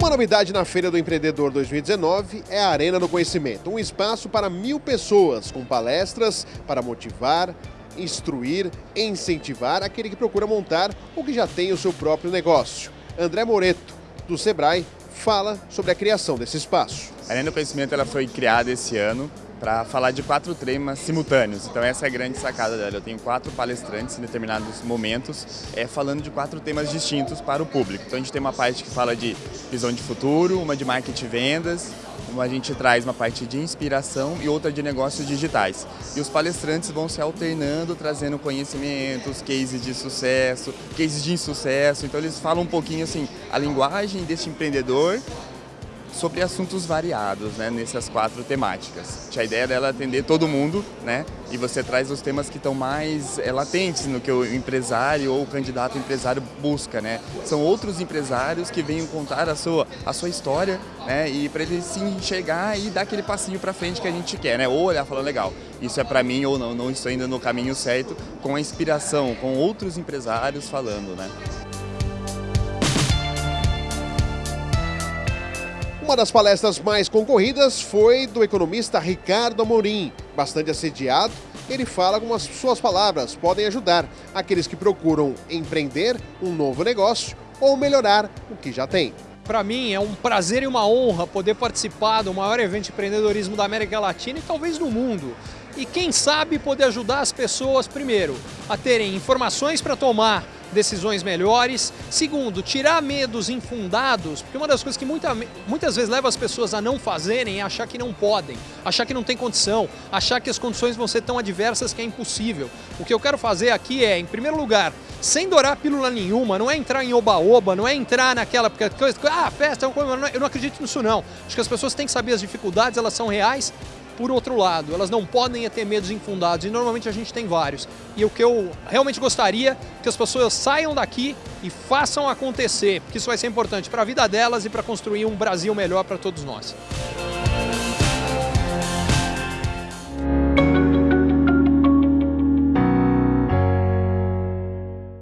Uma novidade na Feira do Empreendedor 2019 é a Arena do Conhecimento, um espaço para mil pessoas, com palestras para motivar, instruir incentivar aquele que procura montar ou que já tem o seu próprio negócio. André Moreto, do Sebrae, fala sobre a criação desse espaço. A Arena do Conhecimento ela foi criada esse ano para falar de quatro temas simultâneos. Então essa é a grande sacada dela. Eu tenho quatro palestrantes em determinados momentos é, falando de quatro temas distintos para o público. Então a gente tem uma parte que fala de visão de futuro, uma de marketing e vendas, uma a gente traz uma parte de inspiração e outra de negócios digitais. E os palestrantes vão se alternando, trazendo conhecimentos, cases de sucesso, cases de insucesso. Então eles falam um pouquinho assim, a linguagem deste empreendedor sobre assuntos variados, né, nessas quatro temáticas. A ideia dela é atender todo mundo, né, e você traz os temas que estão mais é, latentes no que o empresário ou o candidato empresário busca, né. São outros empresários que venham contar a sua, a sua história, né, e para ele se enxergar e dar aquele passinho para frente que a gente quer, né, ou olhar e falar, legal, isso é para mim ou não, não estou indo no caminho certo, com a inspiração, com outros empresários falando, né. Uma das palestras mais concorridas foi do economista Ricardo Amorim. Bastante assediado, ele fala com as suas palavras podem ajudar aqueles que procuram empreender um novo negócio ou melhorar o que já tem. Para mim é um prazer e uma honra poder participar do maior evento de empreendedorismo da América Latina e talvez do mundo. E quem sabe poder ajudar as pessoas, primeiro, a terem informações para tomar decisões melhores. Segundo, tirar medos infundados, porque uma das coisas que muita, muitas vezes leva as pessoas a não fazerem é achar que não podem, achar que não tem condição, achar que as condições vão ser tão adversas que é impossível. O que eu quero fazer aqui é, em primeiro lugar, sem dourar pílula nenhuma, não é entrar em oba-oba, não é entrar naquela coisa, ah, festa, eu não acredito nisso não. Acho que as pessoas têm que saber as dificuldades, elas são reais, por outro lado, elas não podem ter medos infundados e normalmente a gente tem vários. E o que eu realmente gostaria que as pessoas saiam daqui e façam acontecer, porque isso vai ser importante para a vida delas e para construir um Brasil melhor para todos nós.